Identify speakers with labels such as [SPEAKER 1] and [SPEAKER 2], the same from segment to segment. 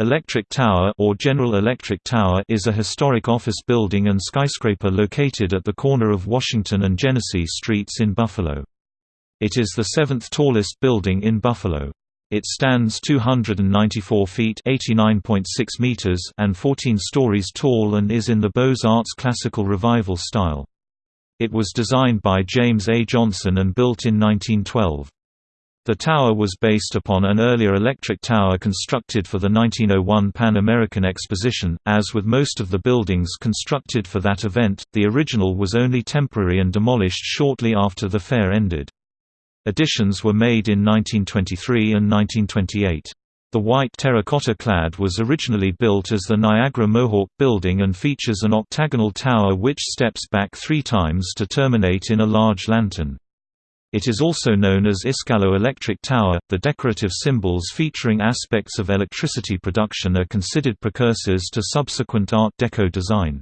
[SPEAKER 1] Electric Tower or General Electric Tower is a historic office building and skyscraper located at the corner of Washington and Genesee Streets in Buffalo. It is the seventh tallest building in Buffalo. It stands 294 feet meters and 14 stories tall and is in the Beaux-Arts Classical Revival style. It was designed by James A. Johnson and built in 1912. The tower was based upon an earlier electric tower constructed for the 1901 Pan American Exposition. As with most of the buildings constructed for that event, the original was only temporary and demolished shortly after the fair ended. Additions were made in 1923 and 1928. The white terracotta clad was originally built as the Niagara Mohawk building and features an octagonal tower which steps back three times to terminate in a large lantern. It is also known as Iskalo Electric Tower. The decorative symbols featuring aspects of electricity production are considered precursors to subsequent Art Deco design.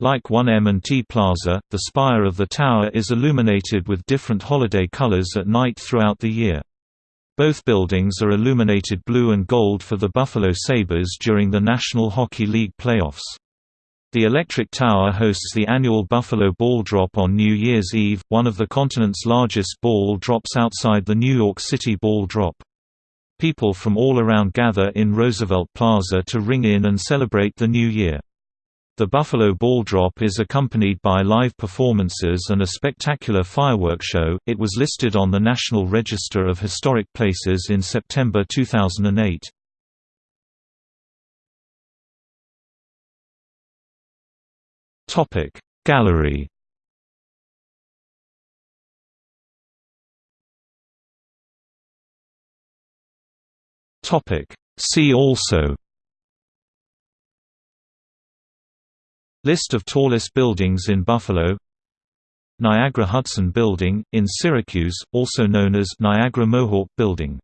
[SPEAKER 1] Like 1M&T Plaza, the spire of the tower is illuminated with different holiday colors at night throughout the year. Both buildings are illuminated blue and gold for the Buffalo Sabres during the National Hockey League playoffs. The Electric Tower hosts the annual Buffalo Ball Drop on New Year's Eve, one of the continent's largest ball drops outside the New York City Ball Drop. People from all around gather in Roosevelt Plaza to ring in and celebrate the new year. The Buffalo Ball Drop is accompanied by live performances and a spectacular fireworks show. It was listed on the National Register of Historic Places in September 2008. Topic. Gallery Topic. See also List of tallest buildings in Buffalo Niagara Hudson Building, in Syracuse, also known as Niagara Mohawk Building